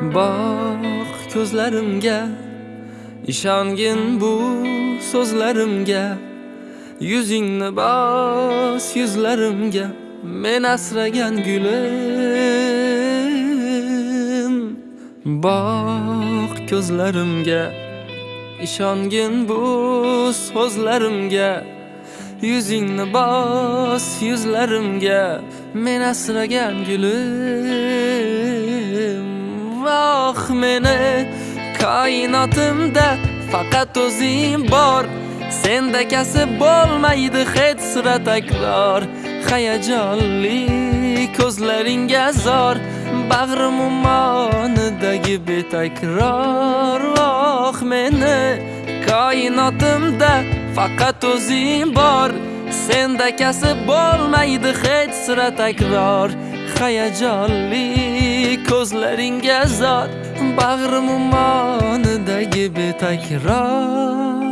boq ko'zlarimga ishongin bu so'zlarimga. Yuzingni bos yuzlarimga men asragan gulim. Boq ko'zlarimga ishongin bu so'zlarimga. Yuzingni bos yuzlarimga men asragan gulim. Goh meni koinotimda faqat o'zing bor. Senda kasb bo'lmaydi hech sira takror. Hayajonli ko'zlaringga zor bag'rim ummonidagi betakror. Oh meni koinotimda faqat o'zing bor. Senda kasb bo'lmaydi hech sira takror. Hayajonli ko'zlaringga zor bag'rim ummonidagi betakror.